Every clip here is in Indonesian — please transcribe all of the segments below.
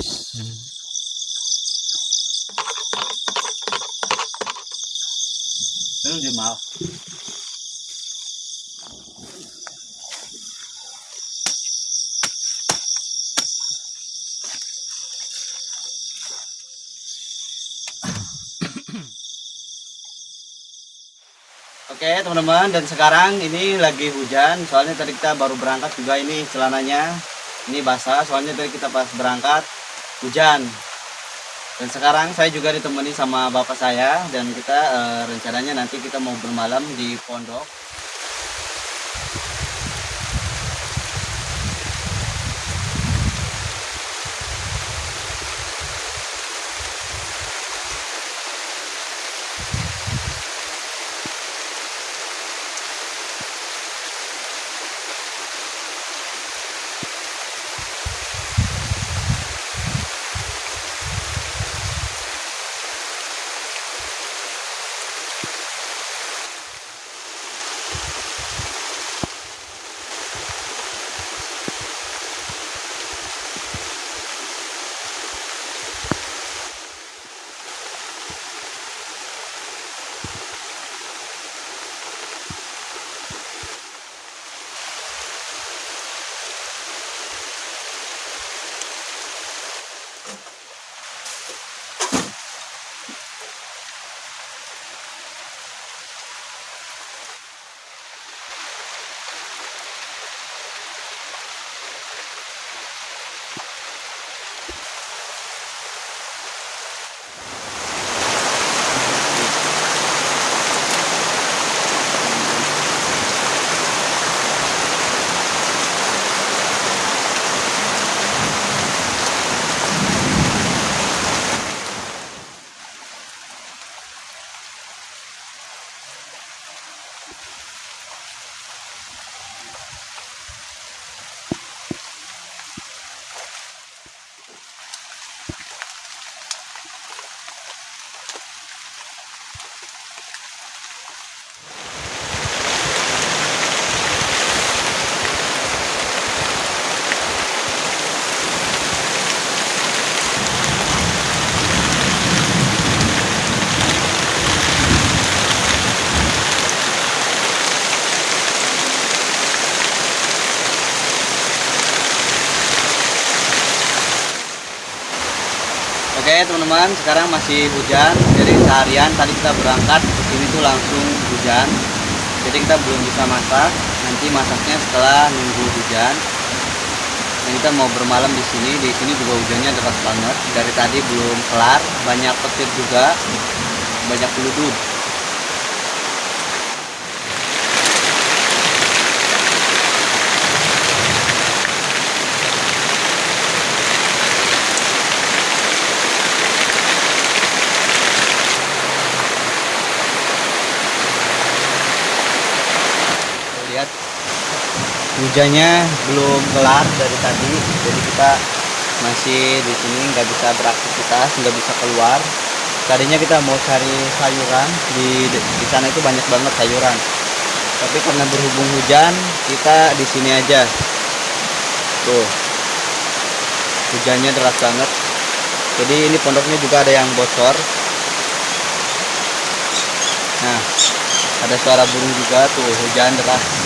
Ano di mau? Oke teman-teman dan sekarang ini lagi hujan soalnya tadi kita baru berangkat juga ini celananya ini basah soalnya tadi kita pas berangkat hujan. Dan sekarang saya juga ditemani sama bapak saya dan kita eh, rencananya nanti kita mau bermalam di pondok Teman-teman sekarang masih hujan jadi seharian tadi kita berangkat ke sini tuh langsung hujan jadi kita belum bisa masak nanti masaknya setelah nunggu hujan dan kita mau bermalam di sini di sini juga hujannya deras banget dari tadi belum kelar banyak petir juga banyak peluduk Tuh, lihat hujannya belum kelar dari tadi jadi kita masih di sini nggak bisa beraktivitas nggak bisa keluar. Tadinya kita mau cari sayuran di di sana itu banyak banget sayuran. Tapi karena berhubung hujan kita di sini aja. Tuh. Hujannya deras banget. Jadi ini pondoknya juga ada yang bocor. Nah ada suara burung juga tuh. Hujan deras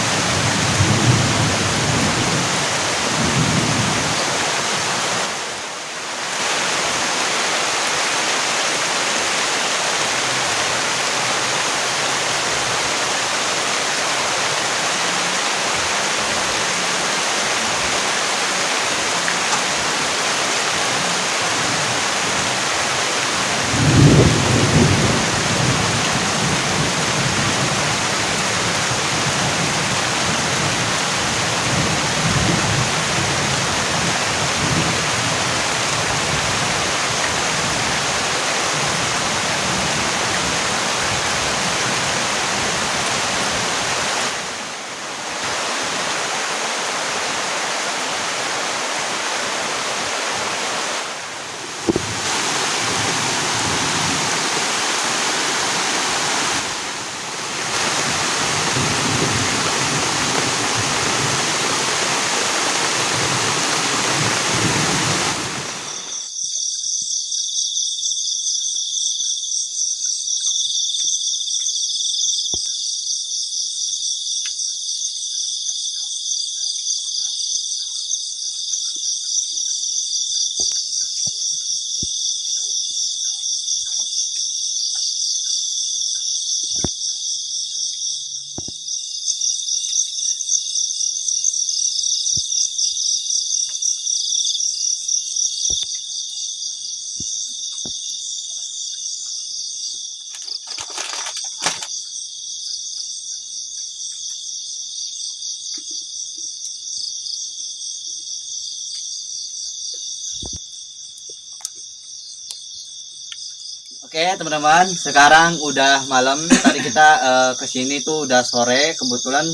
Oke teman-teman, sekarang udah malam. Tadi kita uh, ke sini tuh udah sore. Kebetulan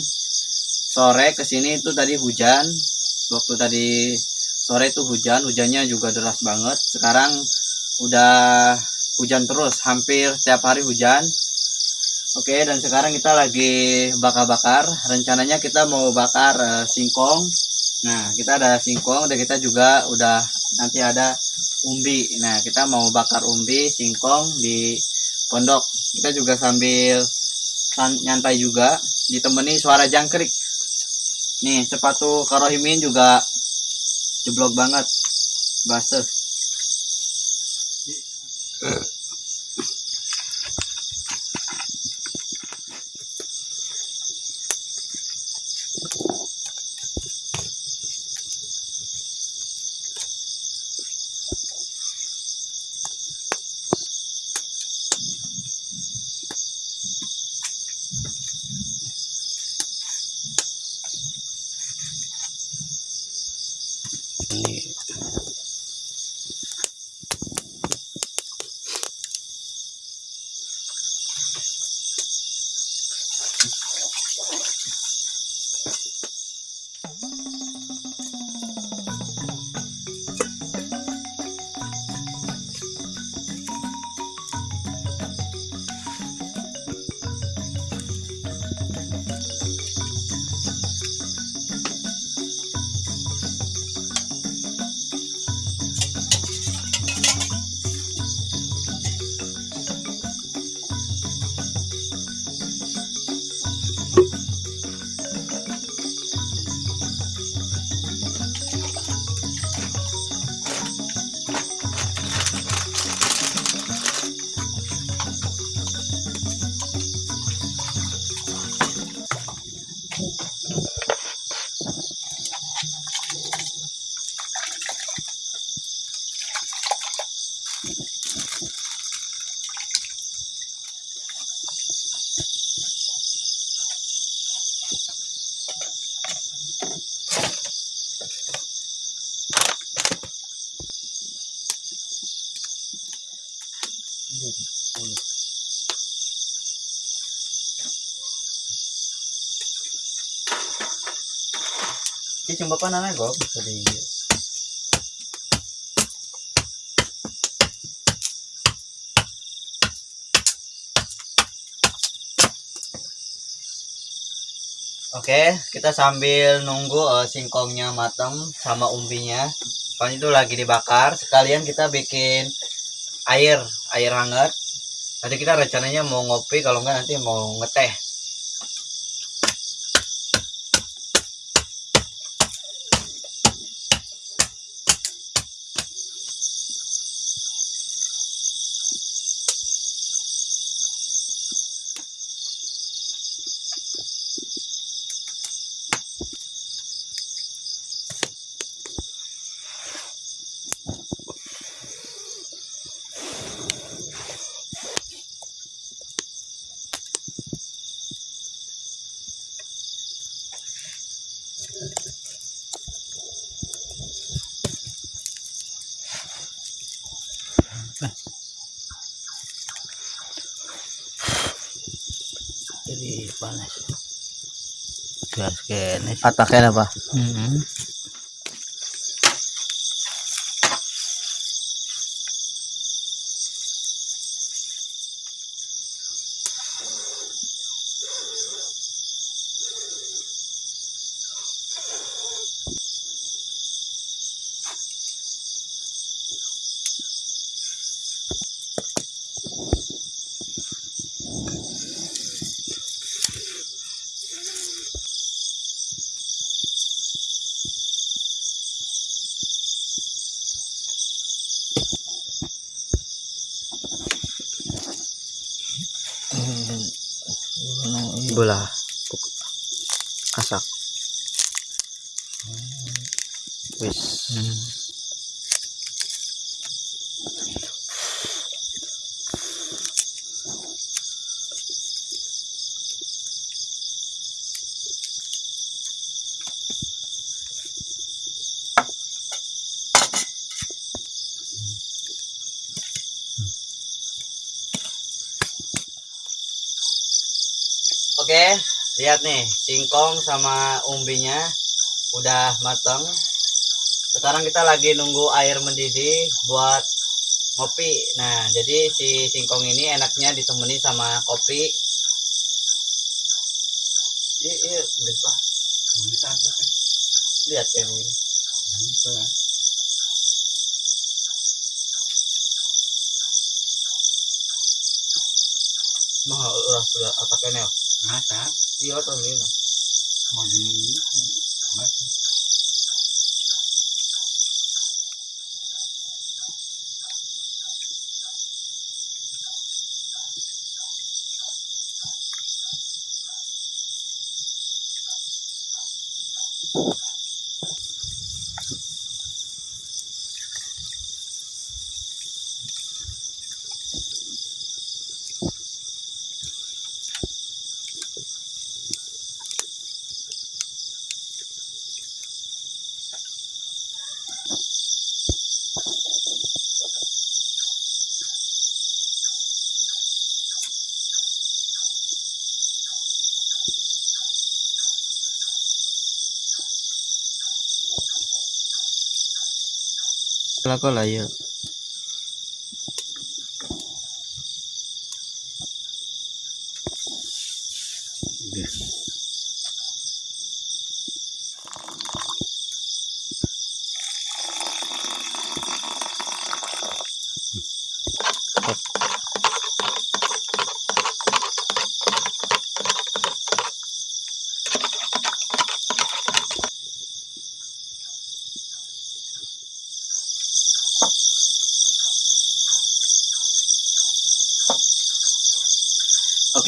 sore ke sini tuh tadi hujan. Waktu tadi sore tuh hujan, hujannya juga deras banget. Sekarang udah hujan terus, hampir tiap hari hujan. Oke, dan sekarang kita lagi bakar-bakar. Rencananya kita mau bakar uh, singkong. Nah, kita ada singkong dan kita juga udah nanti ada umbi. Nah, kita mau bakar umbi singkong di pondok. Kita juga sambil nyantai juga ditemani suara jangkrik. Nih, sepatu karohimin juga jeblok banget. Basah. นี่ ini cuma apa namanya tadi. Oke, kita sambil nunggu uh, singkongnya matang sama umbinya. Soalnya itu lagi dibakar. Sekalian kita bikin air, air hangat. Nanti kita rencananya mau ngopi, kalau enggak nanti mau ngeteh. Atake na. Atake na ba? Mm -hmm. Lihat nih singkong sama umbinya udah mateng. Sekarang kita lagi nunggu air mendidih buat ngopi. Nah jadi si singkong ini enaknya ditemani sama kopi. Iya iya bisa lihat ya ini. Bisa. Udah sudah otaknya masa iya tuh ini mau di masa Kelako lah ya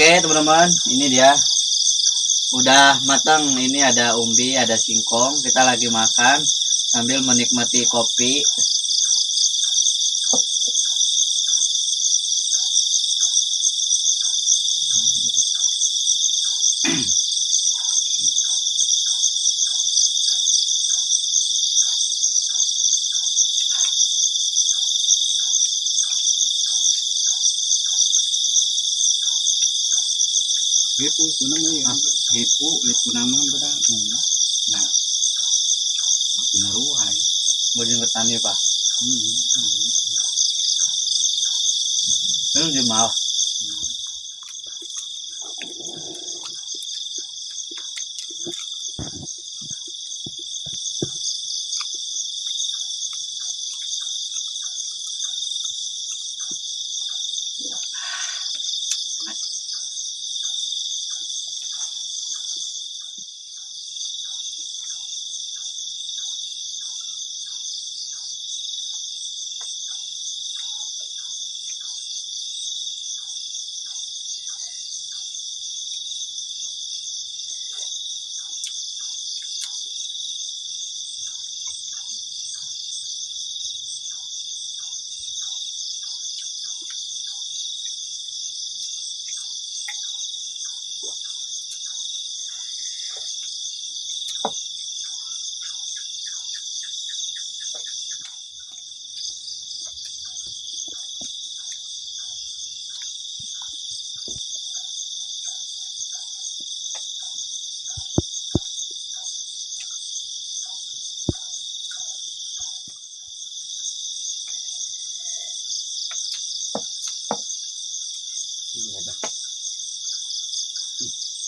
Oke teman-teman, ini dia udah matang. Ini ada umbi, ada singkong. Kita lagi makan sambil menikmati kopi. ปูสุนัมเลยเห็ดปูเห็ดปูนามันก็ได้นะกินรู้ไอ้บริเวณตันนี่ปะอืมเรื่องจะมาอ่ะ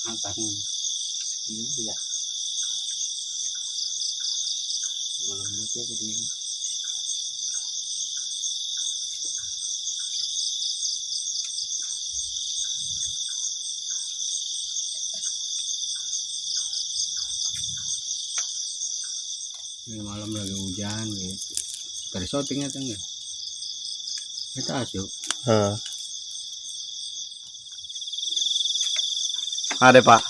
Angkat ini. Ini dia. Belum lupa tadi. Ini malam lagi hujan gitu. Tadi syutingnya tuh enggak? Kita asyuk. Ada pak.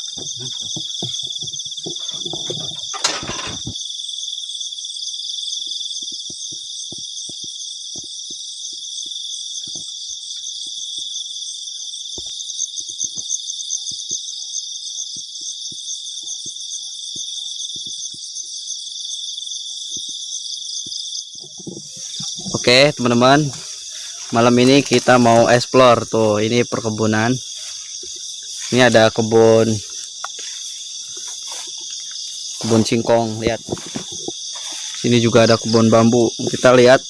Oke teman-teman malam ini kita mau explore tuh ini perkebunan ini ada kebun. Kebun singkong lihat. Sini juga ada kebun bambu. Kita lihat.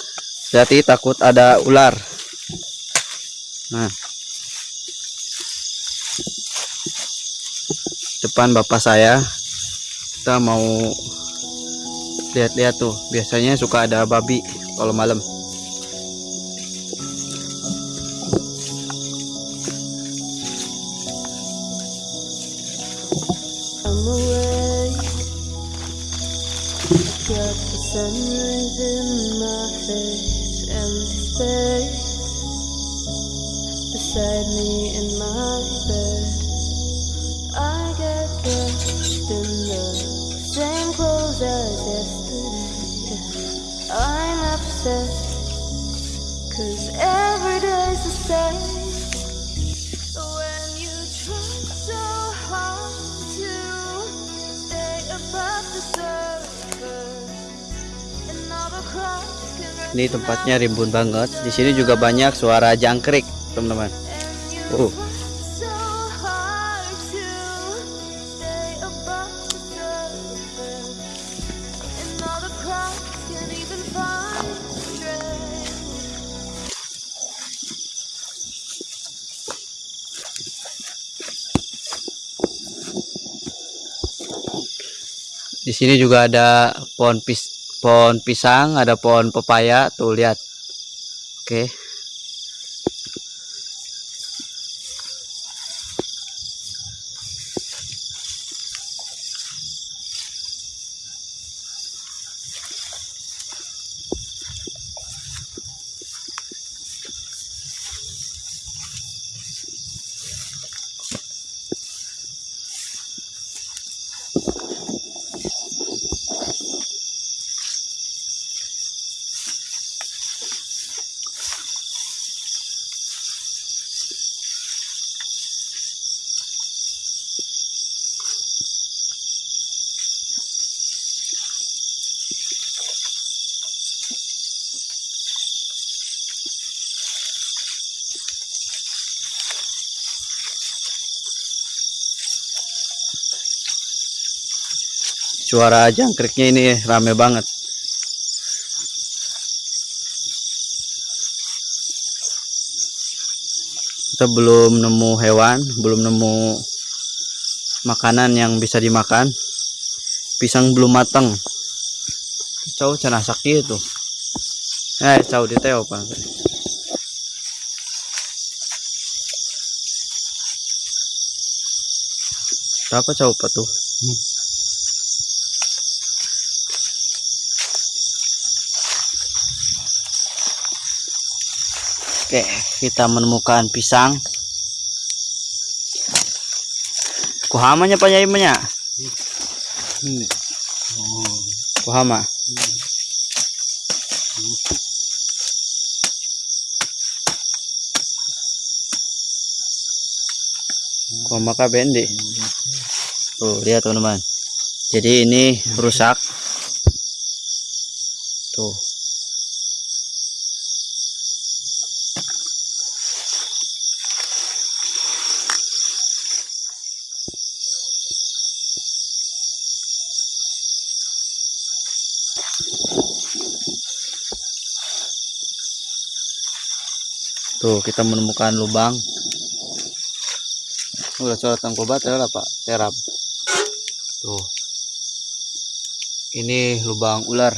Hati takut ada ular. Nah. Depan bapak saya kita mau lihat-lihat tuh. Biasanya suka ada babi kalau malam sunrise in my face, and space ini tempatnya rimbun banget di sini juga banyak suara jangkrik teman-teman strength. di sini juga ada pohon pis pohon pisang ada pohon pepaya. Tuh lihat. Oke suara jangkriknya ini rame banget. Kita belum nemu hewan belum nemu makanan yang bisa dimakan. Pisang belum matang. Cau cana sakti itu. Eh cau di teo apa berapa apa tuh Oke, kita menemukan pisang. Kuhamanya Pak Yai nya? ini oh Kuhama. Kuhama kah bendi? Tuh, lihat teman-teman. Jadi ini rusak. Tuh. Tuh, kita menemukan lubang. Udah coret tangkobat ya Pak. Serap. Tuh. Ini lubang ular.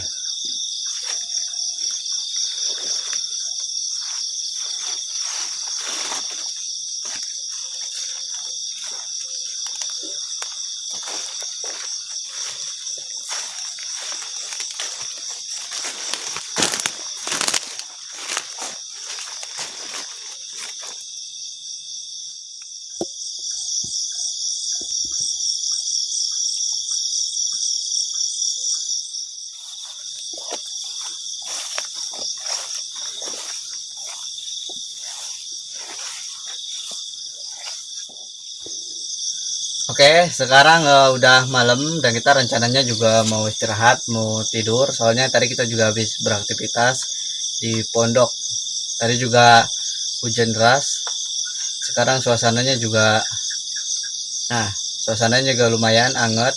Oke, sekarang eh, udah malam dan kita rencananya juga mau istirahat, mau tidur. Soalnya tadi kita juga habis beraktivitas di pondok. Tadi juga hujan deras. Sekarang suasananya juga, nah, suasananya juga lumayan anget.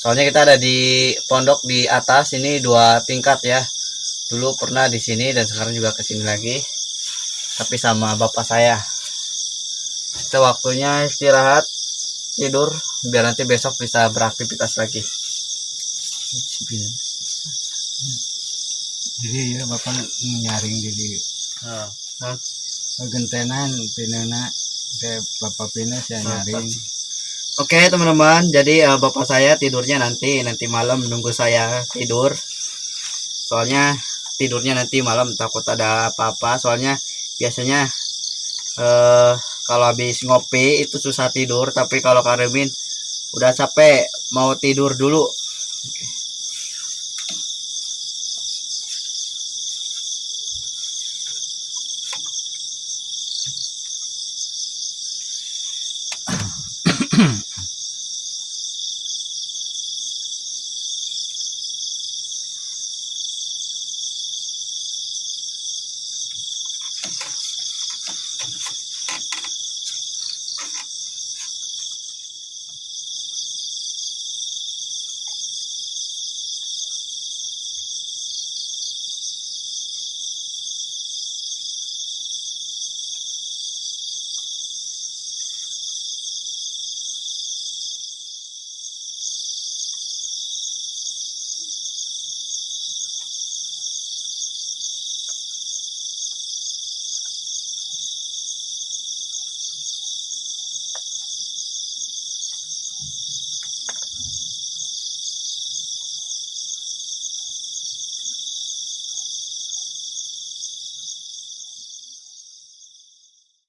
soalnya kita ada di pondok di atas ini dua tingkat ya dulu pernah di sini dan sekarang juga ke sini lagi tapi sama bapak saya itu waktunya istirahat tidur biar nanti besok bisa beraktivitas lagi. Jadi ya bapak nyaring jadi Oh, gentenan pinana teh bapak pindah saya nyaring. Oke teman-teman, jadi eh, bapak saya tidurnya nanti nanti malam nunggu saya tidur. Soalnya tidurnya nanti malam takut ada apa-apa. Soalnya biasanya eh kalau habis ngopi itu susah tidur, tapi kalau Karemin udah capek mau tidur dulu.